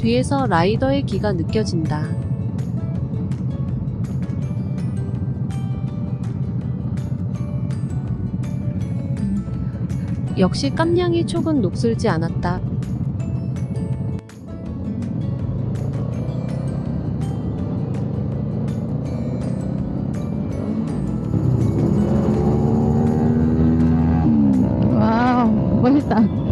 뒤에서 라이더의 기가 느껴진다. 역시 깜냥이 촉은 녹슬지 않았다. 와우, 멋있다.